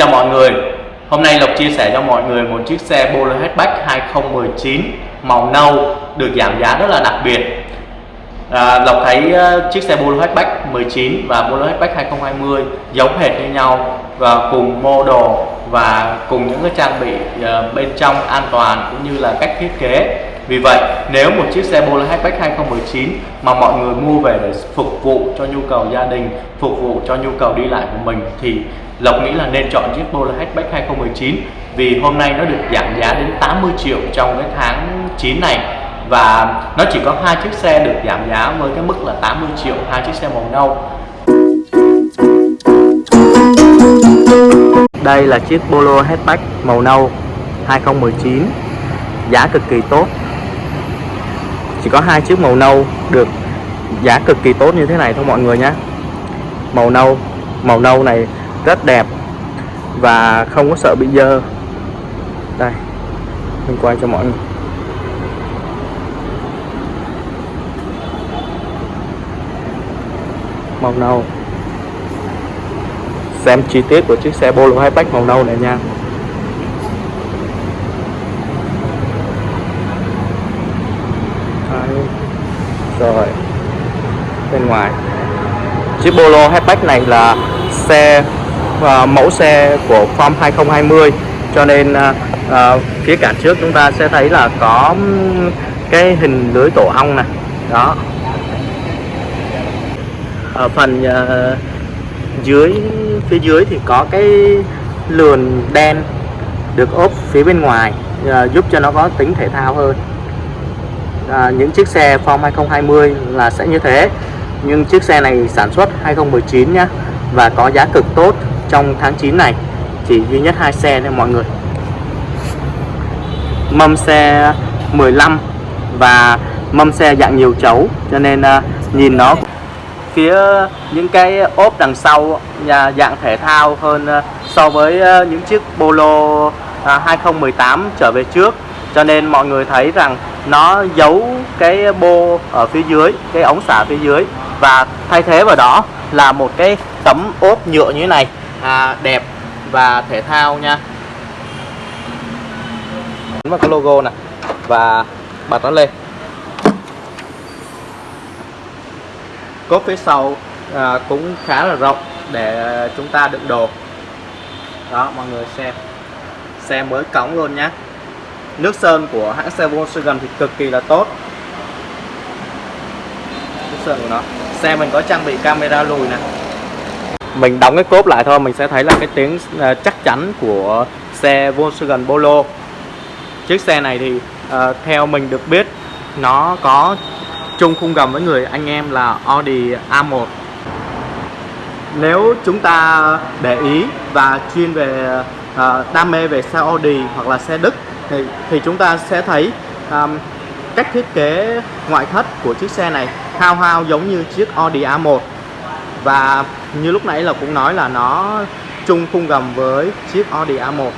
Chào mọi người, hôm nay Lộc chia sẻ cho mọi người một chiếc xe Polo Hatchback 2019 màu nâu được giảm giá rất là đặc biệt. À, Lộc thấy uh, chiếc xe Polo Hatchback 19 và Polo Hatchback 2020 giống hệt như nhau và cùng model và cùng những cái trang bị uh, bên trong an toàn cũng như là cách thiết kế. Vì vậy nếu một chiếc xe Polo Hatchback 2019 mà mọi người mua về để phục vụ cho nhu cầu gia đình, phục vụ cho nhu cầu đi lại của mình thì Lộc nghĩ là nên chọn chiếc Polo Hatchback 2019 vì hôm nay nó được giảm giá đến 80 triệu trong cái tháng 9 này. Và nó chỉ có hai chiếc xe được giảm giá với cái mức là 80 triệu, hai chiếc xe màu nâu. Đây là chiếc Polo Hatchback màu nâu 2019 giá cực kỳ tốt. Chỉ có hai chiếc màu nâu được giá cực kỳ tốt như thế này thôi mọi người nhé. Màu nâu màu nâu này rất đẹp và không có sợ bị dơ. Đây, mình quay cho mọi người. Màu nâu. Xem chi tiết của chiếc xe Polo Hatchback màu nâu này nha. Đấy. rồi, bên ngoài. Chiếc Polo Hatchback này là xe uh, mẫu xe của Form 2020 cho nên uh, uh, phía cản trước chúng ta sẽ thấy là có um, cái hình lưới tổ ong này đó. Ở phần uh, dưới phía dưới thì có cái lườn đen được ốp phía bên ngoài uh, giúp cho nó có tính thể thao hơn. À, những chiếc xe Form 2020 là sẽ như thế. Nhưng chiếc xe này sản xuất 2019 nhá và có giá cực tốt trong tháng 9 này chỉ duy nhất hai xe thôi mọi người. Mâm xe 15 và mâm xe dạng nhiều chấu cho nên uh, nhìn nó phía những cái ốp đằng sau nhà dạng thể thao hơn uh, so với uh, những chiếc Polo uh, 2018 trở về trước. Cho nên mọi người thấy rằng nó giấu cái bô ở phía dưới cái ống xả phía dưới. Và thay thế vào đó là một cái tấm ốp nhựa như thế này à, đẹp và thể thao nha. Vào cái logo này và bật nó lên. Cốp phía sau à, cũng khá là rộng để chúng ta đựng đồ. Đó mọi người xem. Xe mới cống luôn nhé nước sơn của hãng xe Volkswagen thì cực kỳ là tốt. Nước sơn của nó. Xe mình có trang bị camera lùi nè mình đóng cái cốp lại thôi mình sẽ thấy là cái tiếng uh, chắc chắn của xe Volkswagen Polo. Chiếc xe này thì uh, theo mình được biết nó có chung khung gầm với người anh em là Audi A1 nếu chúng ta để ý và chuyên về uh, đam mê về xe Audi hoặc là xe Đức thì, thì chúng ta sẽ thấy um, cách thiết kế ngoại thất của chiếc xe này hao hao giống như chiếc Audi A1 và như lúc nãy là cũng nói là nó chung khung gầm với chiếc Audi A1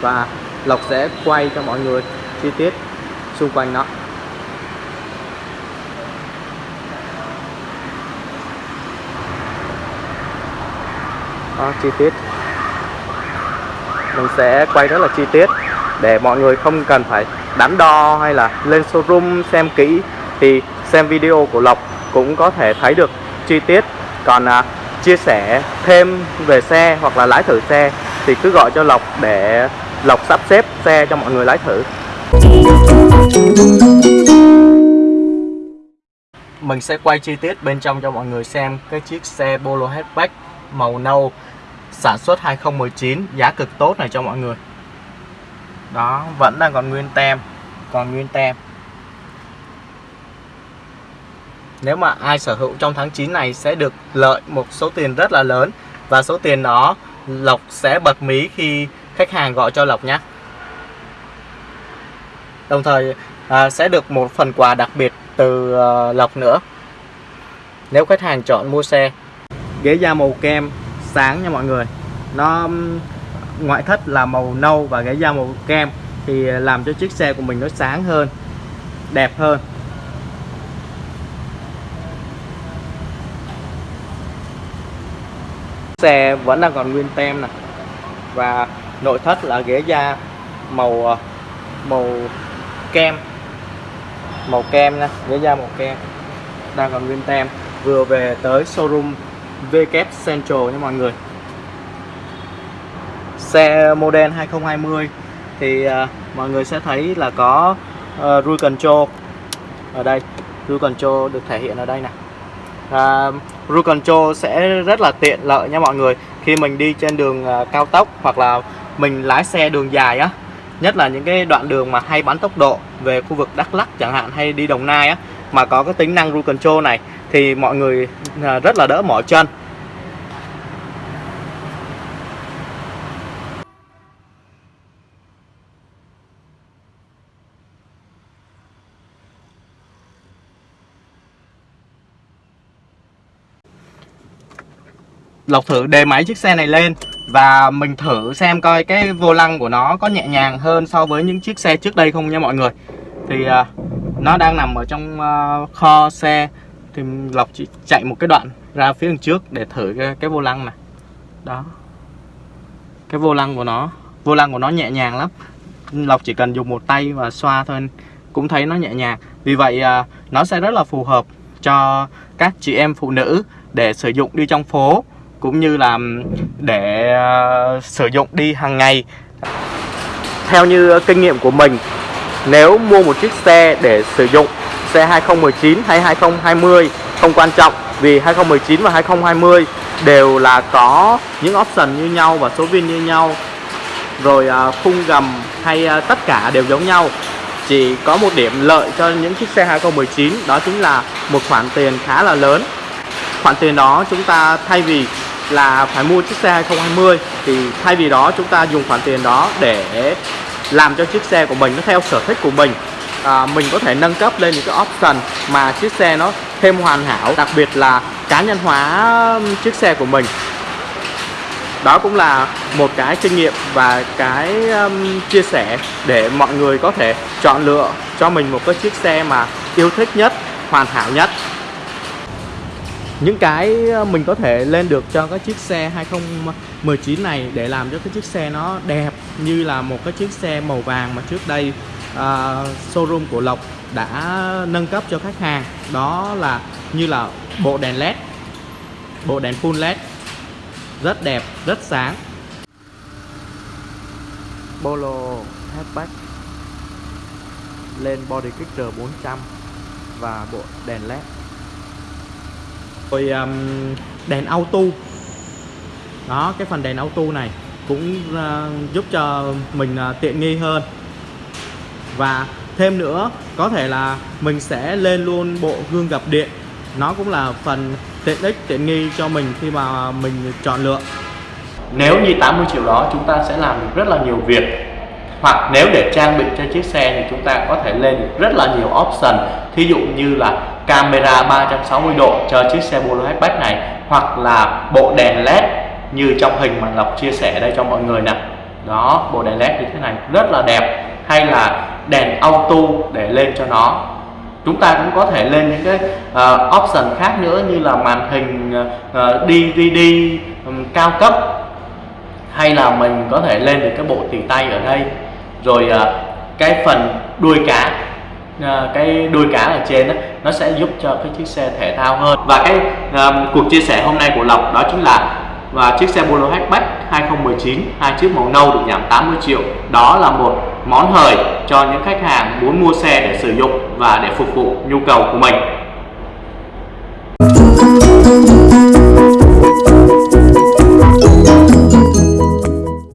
và Lộc sẽ quay cho mọi người chi tiết xung quanh nó. Đó, chi tiết. Mình sẽ quay rất là chi tiết để mọi người không cần phải đắn đo hay là lên showroom xem kỹ. Thì xem video của Lộc cũng có thể thấy được chi tiết. Còn à, chia sẻ thêm về xe hoặc là lái thử xe thì cứ gọi cho Lộc để Lộc sắp xếp xe cho mọi người lái thử. Mình sẽ quay chi tiết bên trong cho mọi người xem cái chiếc xe Polo Hatchback màu nâu sản xuất 2019 giá cực tốt này cho mọi người. Đó vẫn đang còn nguyên tem còn nguyên tem. Nếu mà ai sở hữu trong tháng 9 này sẽ được lợi một số tiền rất là lớn. Và số tiền đó Lộc sẽ bật mí khi khách hàng gọi cho Lộc nhé. Đồng thời à, sẽ được một phần quà đặc biệt từ à, Lộc nữa. Nếu khách hàng chọn mua xe ghế da màu kem sáng nha mọi người. Nó ngoại thất là màu nâu và ghế da màu kem thì à, làm cho chiếc xe của mình nó sáng hơn đẹp hơn. Xe vẫn đang còn nguyên tem nè. Và nội thất là ghế da màu ờ, màu kem màu kem nha ghế da màu kem đang còn nguyên tem. Vừa về tới showroom VK Central nha mọi người. Xe model 2020 thì uh, mọi người sẽ thấy là có uh, rui control ở đây. Rui control được thể hiện ở đây nè. À, uh, cruise control sẽ rất là tiện lợi nha mọi người. Khi mình đi trên đường uh, cao tốc hoặc là mình lái xe đường dài á nhất là những cái đoạn đường mà hay bắn tốc độ về khu vực Đắk Lắk chẳng hạn hay đi Đồng Nai á mà có cái tính năng cruise control này thì mọi người à, rất là đỡ mỏi chân. Lộc thử đề máy chiếc xe này lên và mình thử xem coi cái vô lăng của nó có nhẹ nhàng hơn so với những chiếc xe trước đây không nha mọi người. Thì uh, nó đang nằm ở trong uh, kho xe. Thì Lộc chỉ chạy một cái đoạn ra phía đằng trước để thử cái, cái vô lăng này. Đó. Cái vô lăng của nó Vô lăng của nó nhẹ nhàng lắm. Lộc chỉ cần dùng một tay và xoa thôi Cũng thấy nó nhẹ nhàng. Vì vậy uh, nó sẽ rất là phù hợp cho các chị em phụ nữ để sử dụng đi trong phố cũng như là để uh, sử dụng đi hàng ngày. Theo như kinh nghiệm của mình nếu mua một chiếc xe để sử dụng xe 2019 hay 2020 không quan trọng vì 2019 và 2020 đều là có những option như nhau và số viên như nhau rồi uh, khung gầm hay uh, tất cả đều giống nhau. Chỉ có một điểm lợi cho những chiếc xe 2019 đó chính là một khoản tiền khá là lớn. Khoản tiền đó chúng ta thay vì là phải mua chiếc xe 2020 thì thay vì đó chúng ta dùng khoản tiền đó để làm cho chiếc xe của mình nó theo sở thích của mình à, mình có thể nâng cấp lên những cái option mà chiếc xe nó thêm hoàn hảo đặc biệt là cá nhân hóa chiếc xe của mình. Đó cũng là một cái kinh nghiệm và cái um, chia sẻ để mọi người có thể chọn lựa cho mình một cái chiếc xe mà yêu thích nhất hoàn hảo nhất những cái ờ, mình có thể lên được cho cái chiếc xe 2019 này để làm cho cái chiếc xe nó đẹp như là một cái chiếc xe màu vàng mà trước đây uh, showroom của Lộc đã nâng cấp cho khách hàng. Đó là như là bộ đèn led bộ đèn full led. Rất đẹp rất sáng. Polo hatchback lên body kit 400 và bộ đèn led rồi um, đèn auto. Đó cái phần đèn auto này cũng uh, giúp cho mình uh, tiện nghi hơn. Và thêm nữa có thể là mình sẽ lên luôn bộ gương gập điện. Nó cũng là phần tiện ích tiện nghi cho mình khi mà mình chọn lựa. Nếu như 80 triệu đó chúng ta sẽ làm được rất là nhiều việc. Hoặc nếu để trang bị cho chiếc xe thì chúng ta có thể lên được rất là nhiều option. Thí dụ như là camera 360 độ cho chiếc xe Polo hatchback này hoặc là bộ đèn led như trong hình mà Lộc chia sẻ đây cho mọi người nè. Đó bộ đèn led như thế này rất là đẹp. Hay là đèn auto để lên cho nó. Chúng ta cũng có thể lên những cái uh, option khác nữa như là màn hình ờ, uh, DVD um, cao cấp. Hay là mình có thể lên được cái bộ tỉ tay ở đây. Rồi uh, cái phần đuôi cá uh, cái đuôi cá ở trên đó, nó sẽ giúp cho cái chiếc xe thể thao hơn. Và cái um, cuộc chia sẻ hôm nay của Lộc đó chính là và chiếc xe Polo hatchback 2019 hai chiếc màu nâu được giảm 80 triệu. Đó là một món hời cho những khách hàng muốn mua xe để sử dụng và để phục vụ nhu cầu của mình.